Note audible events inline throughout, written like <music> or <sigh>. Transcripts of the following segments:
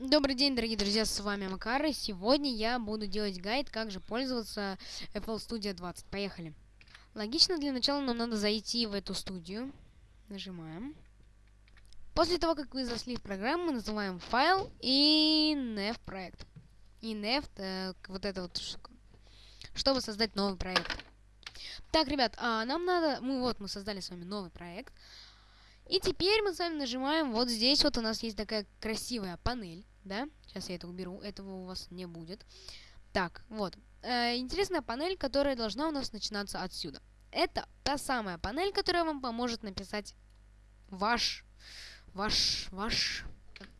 Добрый день, дорогие друзья, с вами Макар, и сегодня я буду делать гайд, как же пользоваться FL Studio 20. Поехали. Логично, для начала нам надо зайти в эту студию. Нажимаем. После того, как вы зашли в программу, мы называем файл и nef проект. И nef, э, вот это вот штука, чтобы создать новый проект. Так, ребят, а нам надо, мы вот мы создали с вами новый проект. И теперь мы с вами нажимаем, вот здесь вот у нас есть такая красивая панель, да? Сейчас я это уберу, этого у вас не будет. Так, вот. Э, интересная панель, которая должна у нас начинаться отсюда. Это та самая панель, которая вам поможет написать ваш, ваш, ваш,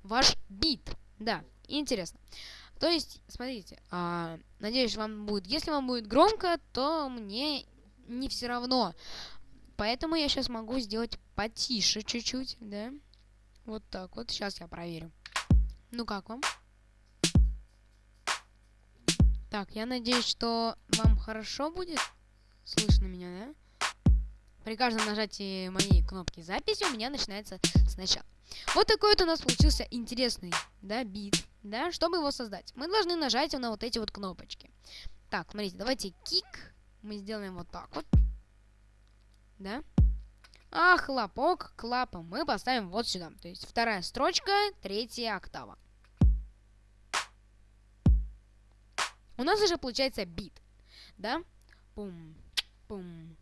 ваш бит. Да, интересно. То есть, смотрите, э, надеюсь, вам будет, если вам будет громко, то мне не все равно. Поэтому я сейчас могу сделать потише чуть-чуть, да? Вот так вот. Сейчас я проверю. Ну как вам? Так, я надеюсь, что вам хорошо будет слышно меня, да? При каждом нажатии моей кнопки записи у меня начинается сначала. Вот такой вот у нас получился интересный, да, бит, да? Чтобы его создать, мы должны нажать на вот эти вот кнопочки. Так, смотрите, давайте кик мы сделаем вот так вот да? А хлопок клапом мы поставим вот сюда. То есть вторая строчка, третья октава. У нас уже получается бит, да? Пум, пум,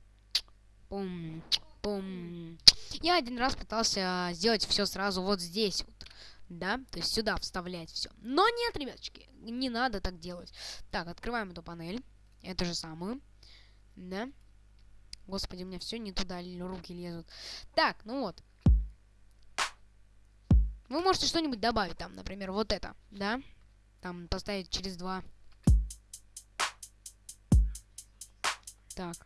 пум, пум. Я один раз пытался сделать все сразу вот здесь вот, да? То есть сюда вставлять все. Но нет, ребяточки, не надо так делать. Так, открываем эту панель, эту же самую, да? Господи, у меня все не туда руки лезут. Так, ну вот. Вы можете что-нибудь добавить там, например, вот это, да? Там поставить через два. Так.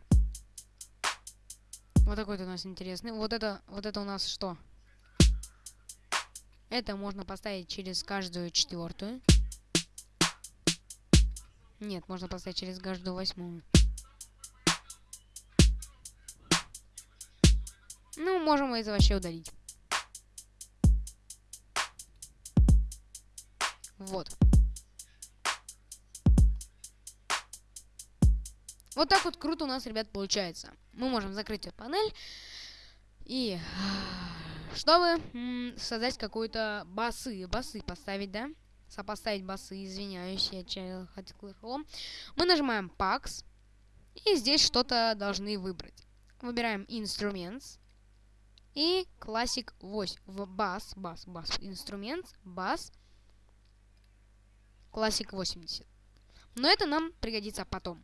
Вот такой-то у нас интересный. Вот это, вот это у нас что? Это можно поставить через каждую четвертую. Нет, можно поставить через каждую восьмую. Ну, можем это вообще удалить. Вот. Вот так вот круто у нас, ребят, получается. Мы можем закрыть эту панель. И чтобы создать какую-то басы, басы поставить, да? Сопоставить басы, извиняюсь, я хотел Мы нажимаем Pax. И здесь что-то должны выбрать. Выбираем Instruments. И классик 8. В бас, бас, бас. Инструмент, бас. Классик 80. Но это нам пригодится потом.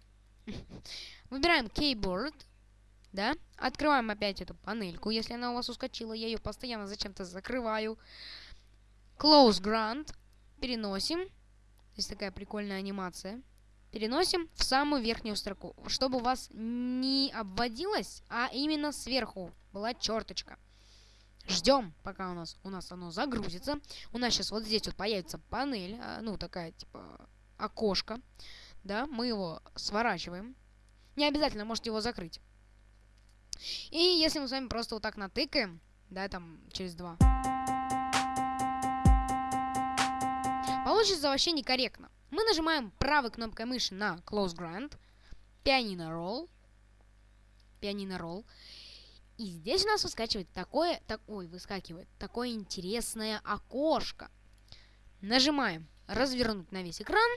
<laughs> Выбираем Keyboard. Да? Открываем опять эту панельку, если она у вас ускочила. Я ее постоянно зачем-то закрываю. Close Grant. Переносим. Здесь такая прикольная анимация. Переносим в самую верхнюю строку, чтобы у вас не обводилось, а именно сверху была черточка. Ждем, пока у нас, у нас оно загрузится. У нас сейчас вот здесь вот появится панель, а, ну, такая, типа, окошко. Да, мы его сворачиваем. Не обязательно можете его закрыть. И если мы с вами просто вот так натыкаем, да, там, через два. Получится вообще некорректно. Мы нажимаем правой кнопкой мыши на Close Grant, Pianino Roll, Pianino Roll, и здесь у нас выскакивает такое, так, ой, выскакивает такое интересное окошко. Нажимаем развернуть на весь экран.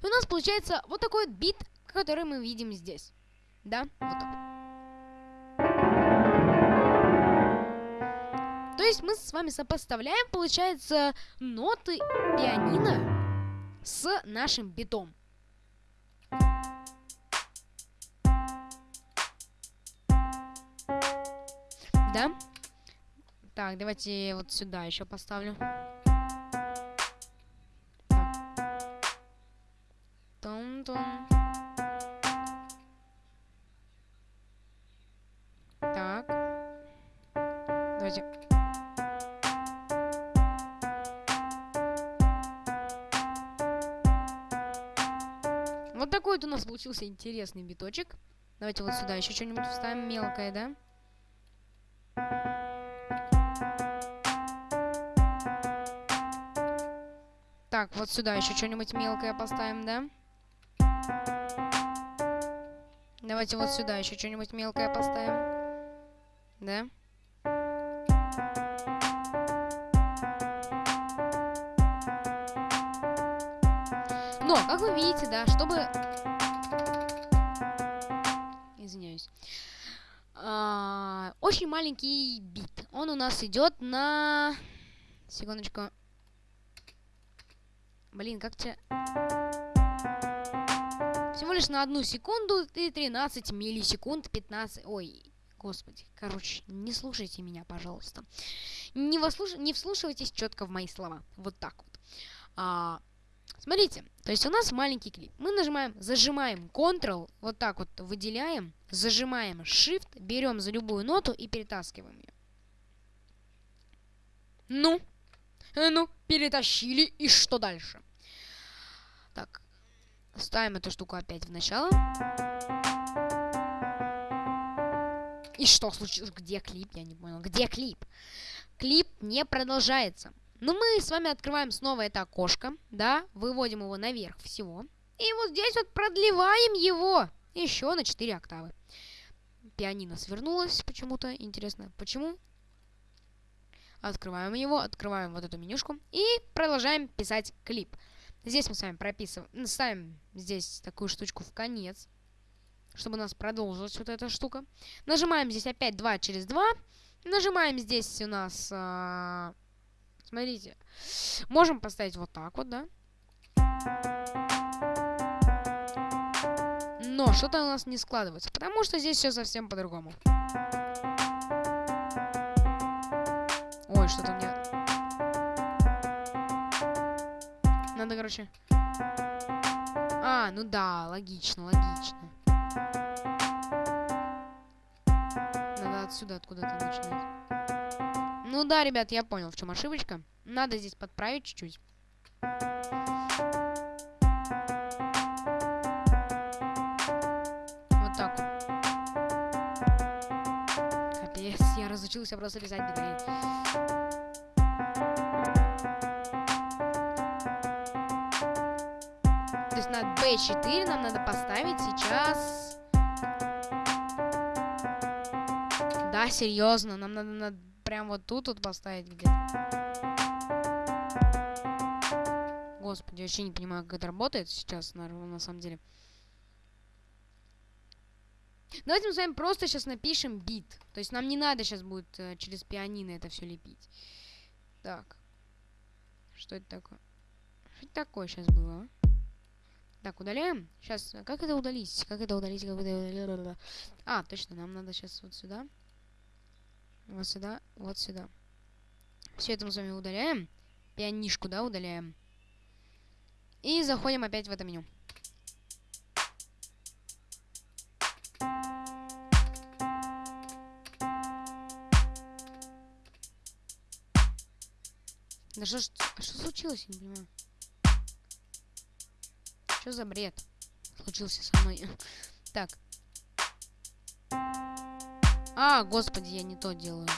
И у нас получается вот такой вот бит, который мы видим здесь. Да, вот так. То есть мы с вами сопоставляем, получается, ноты пианино с нашим битом. Да? Так, давайте вот сюда еще поставлю. Тон-тон. Так. Давайте. Вот такой вот у нас получился интересный биточек. Давайте вот сюда еще что-нибудь вставим мелкое, да? Так, вот сюда еще что-нибудь мелкое поставим, да? Давайте вот сюда еще что-нибудь мелкое поставим. Да? Но, как вы видите, да, чтобы... Извиняюсь. А, очень маленький бит. Он у нас идет на... Секундочку. Блин, как тебе... Всего лишь на одну секунду и 13 миллисекунд, 15... Ой, господи. Короче, не слушайте меня, пожалуйста. Не, вослуш... не вслушивайтесь четко в мои слова. Вот так вот. А, смотрите, то есть у нас маленький клип. Мы нажимаем, зажимаем Ctrl, вот так вот выделяем, зажимаем Shift, берем за любую ноту и перетаскиваем ее. Ну, ну, перетащили, и что дальше? Так, ставим эту штуку опять в начало. И что случилось? Где клип? Я не понял. Где клип? Клип не продолжается. Но ну, мы с вами открываем снова это окошко, да, выводим его наверх всего. И вот здесь вот продлеваем его еще на 4 октавы. Пианино свернулось почему-то. Интересно, почему? Открываем его, открываем вот эту менюшку и продолжаем писать клип. Здесь мы с вами прописываем, ставим здесь такую штучку в конец, чтобы у нас продолжилась вот эта штука. Нажимаем здесь опять 2 через 2. Нажимаем здесь у нас... А, смотрите. Можем поставить вот так вот, да? Но что-то у нас не складывается, потому что здесь все совсем по-другому. Ой, что-то мне надо, короче... А, ну да, логично, логично. Надо отсюда откуда-то начинать. Ну да, ребят, я понял, в чем ошибочка. Надо здесь подправить чуть-чуть. Вот так. Капец, я разучился просто писать беды. B4 нам надо поставить сейчас... Да, серьезно, нам надо, надо прям вот тут вот поставить где-то. Господи, вообще не понимаю, как это работает сейчас, на, на самом деле. Давайте мы с вами просто сейчас напишем бит. То есть нам не надо сейчас будет э, через пианино это все лепить. Так. Что это такое? Что это такое сейчас было, а? Так, удаляем. Сейчас, как это удалить? Как это удалить? Как это удалить? А, точно, нам надо сейчас вот сюда. Вот сюда, вот сюда. Все это мы с вами удаляем. Пианишку, да, удаляем. И заходим опять в это меню. Да что, что случилось, я не понимаю. Что за бред случился со мной? <laughs> Так. А, господи, я не то делаю.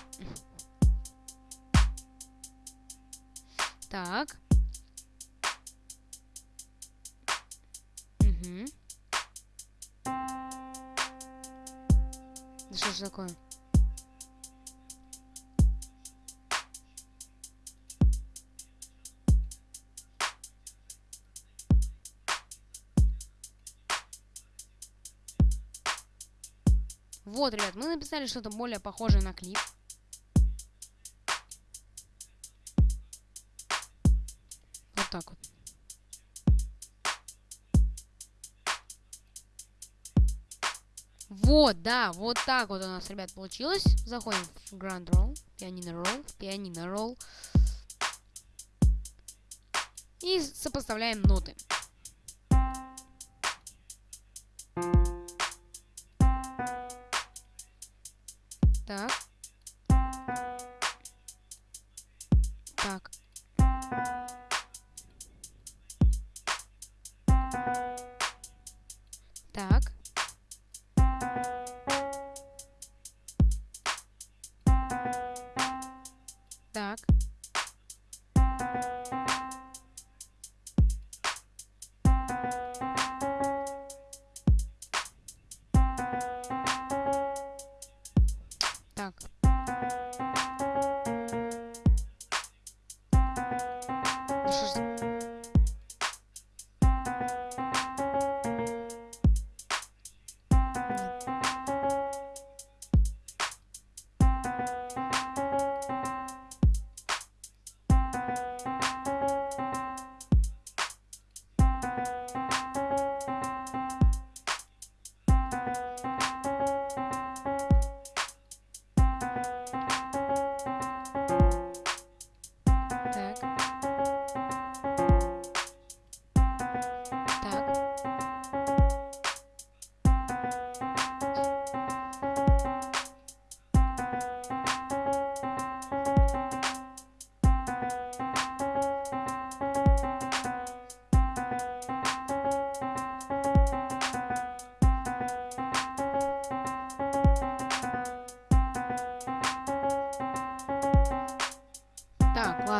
Так. Угу. Да что ж такое? Написали что-то более похожее на клип. Вот так вот. Вот, да, вот так вот у нас, ребят, получилось. Заходим в Grand Roll, Pianino Roll, Pianino Roll. И сопоставляем ноты. Так. Так. Так.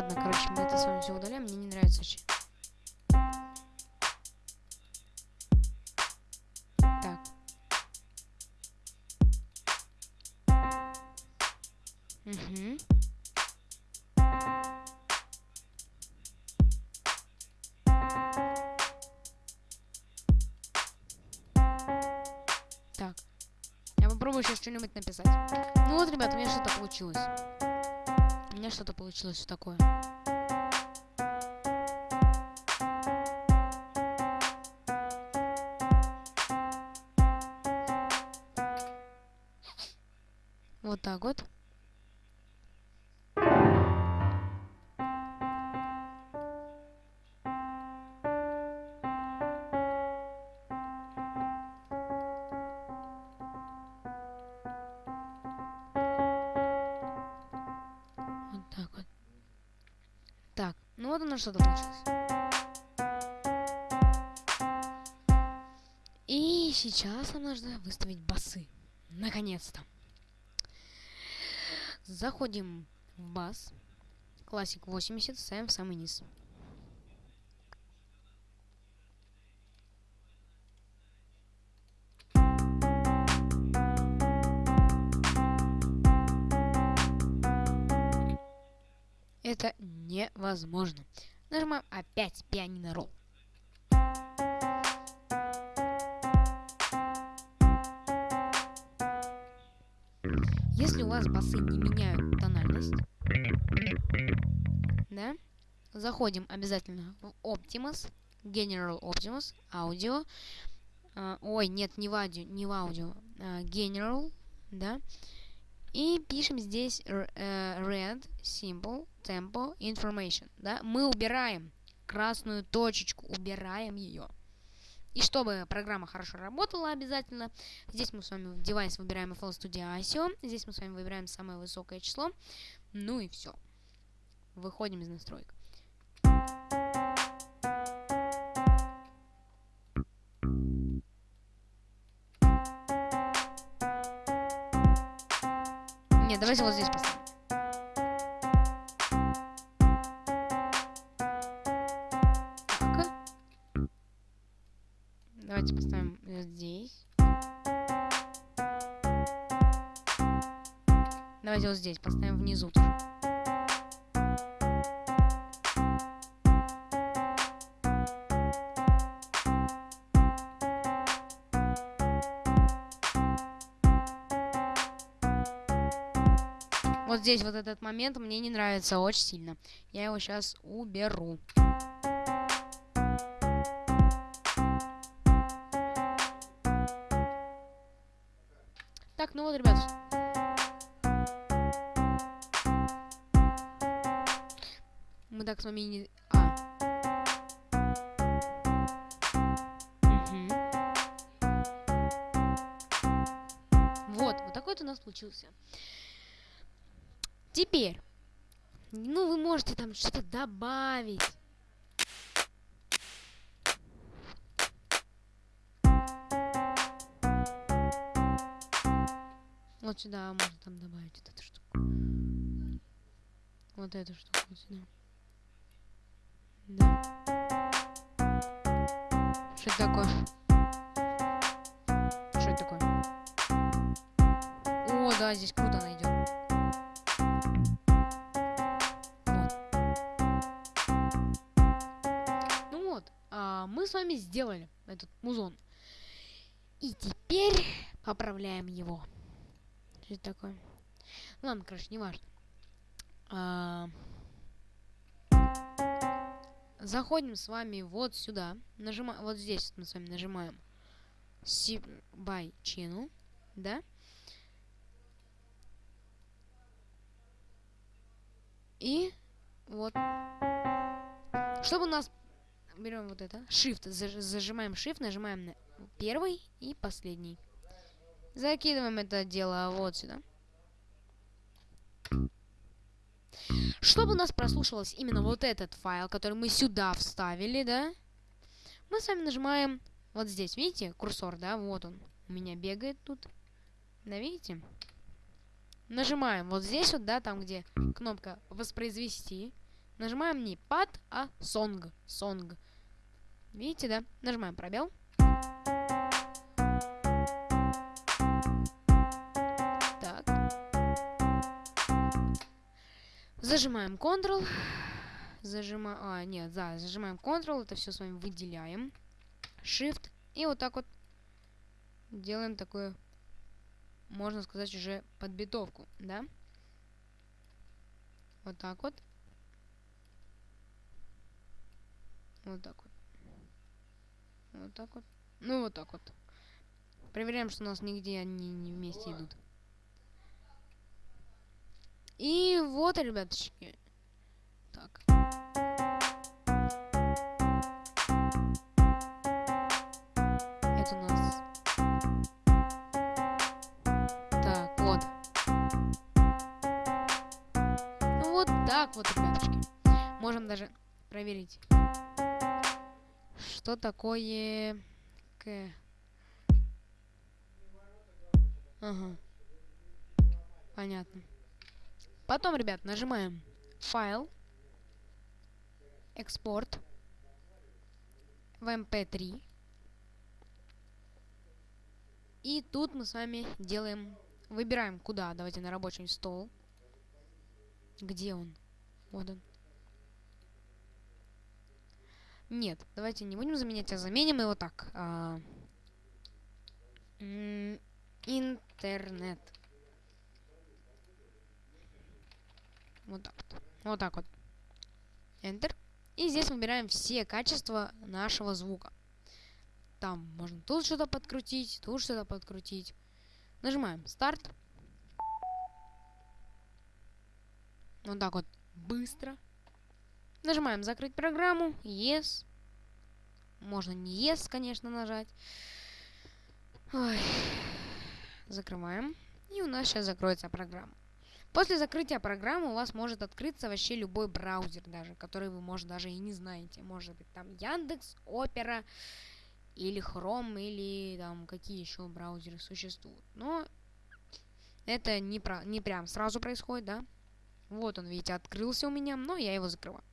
Ладно, короче, мы это с вами все удаляем. Мне не нравится очень. Так. Угу. Так. Я попробую сейчас что-нибудь написать. Ну вот, ребят, у меня что-то получилось. Меня что-то получилось такое. Вот так. Вот что-то получилось. И сейчас нам нужно выставить басы. Наконец-то. Заходим в бас. Классик 80, ставим в самый низ. Это невозможно. Нажимаем опять пианино ролл. Если у вас басы не меняют тональность, да, заходим обязательно в Optimus, General Optimus, аудио. А, ой, нет, не в аудио, не в аудио, а, General, да. И пишем здесь э, Red, Simple, Tempo, Information, да. Мы убираем красную точечку, убираем ее. И чтобы программа хорошо работала обязательно, здесь мы с вами в девайс выбираем FL Studio ISO, здесь мы с вами выбираем самое высокое число, ну и все. Выходим из настроек. Давайте вот здесь поставим. Так. Давайте поставим здесь. Давайте вот здесь поставим внизу тоже. Вот здесь вот этот момент мне не нравится очень сильно. Я его сейчас уберу. Так, ну вот, ребят. Мы так с вами не... А. Мгм. Вот, вот такой вот у нас получился. Теперь, ну вы можете там что-то добавить. Вот сюда можно там добавить вот эту штуку. Вот эту штуку вот сюда. Да. Что это такое? Что это такое? О, да, здесь круто найдет. Вами сделали этот музон. И теперь поправляем его. Что это такое? Ладно, короче, не важно. А... Заходим с вами вот сюда. Нажимаем, вот здесь мы с вами нажимаем by channel, да? И вот. Чтобы у нас... Берем вот это. Shift. Зажимаем Shift, нажимаем на первый и последний. Закидываем это дело вот сюда. Чтобы у нас прослушивалось именно вот этот файл, который мы сюда вставили, да, мы с вами нажимаем вот здесь, видите, курсор, да, вот он у меня бегает тут. Да, видите? Нажимаем вот здесь вот, да, там, где кнопка «Воспроизвести». Нажимаем не пад, а сонг. Сонг. Видите, да? Нажимаем пробел. Так. Зажимаем Ctrl. Зажимаем... А, нет, да, зажимаем Ctrl. Это все с вами выделяем. Shift. И вот так вот делаем такую можно сказать, уже подбитовку, да? Вот так вот. Вот так вот. Вот так вот. Ну, вот так вот. Проверяем, что у нас нигде они не вместе идут. И вот, ребяточки. Так. Это у нас так вот, ребяточки. Можем даже проверить, что такое К. Ага. Понятно. Потом, ребят, нажимаем файл, экспорт в MP3. Эм И тут мы с вами делаем, выбираем куда. Давайте на рабочий стол. Где он? Вот он. Нет, давайте не будем заменять, а заменим его так. А, интернет. Вот так вот. Вот так вот. Enter. И здесь выбираем все качества нашего звука. Там можно тут что-то подкрутить, тут что-то подкрутить. Нажимаем старт. Вот так вот быстро. Нажимаем закрыть программу. Yes. Можно не yes, конечно, нажать. Ой. Закрываем. И у нас сейчас закроется программа. После закрытия программы у вас может открыться вообще любой браузер даже, который вы, может, даже и не знаете. Может быть, там Яндекс, Опера, или Chrome, или там какие еще браузеры существуют. Но это не, про, не прям сразу происходит, да? Вот он, видите, открылся у меня, но я его закрываю.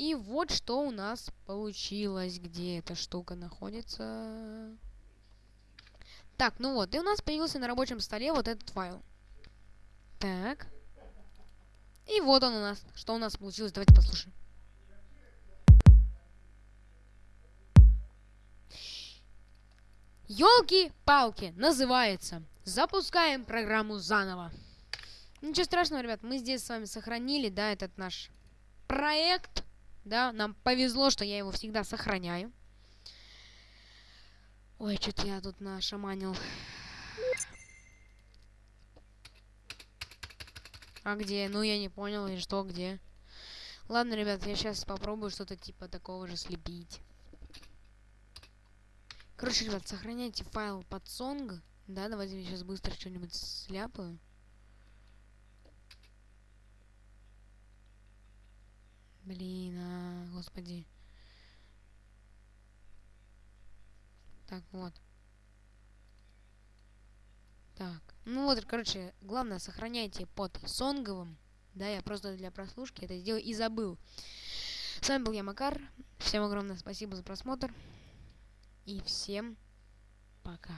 И вот что у нас получилось, где эта штука находится. Так, ну вот, и у нас появился на рабочем столе вот этот файл. Так. И вот он у нас. Что у нас получилось? Давайте послушаем. Ёлки-палки называется. Запускаем программу заново. Ничего страшного, ребят, мы здесь с вами сохранили, да, этот наш проект. Да, нам повезло, что я его всегда сохраняю. Ой, что-то я тут нашаманил. А где? Ну, я не понял, и что, где? Ладно, ребят, я сейчас попробую что-то типа такого же слепить. Короче, ребят, сохраняйте файл под сонг. Да, давайте я сейчас быстро что-нибудь сляпаю. Блин, а, господи. Так, вот. Так, ну вот, короче, главное, сохраняйте под сонговым. Да, я просто для прослушки это сделал и забыл. С вами был я, Макар. Всем огромное спасибо за просмотр. И всем пока.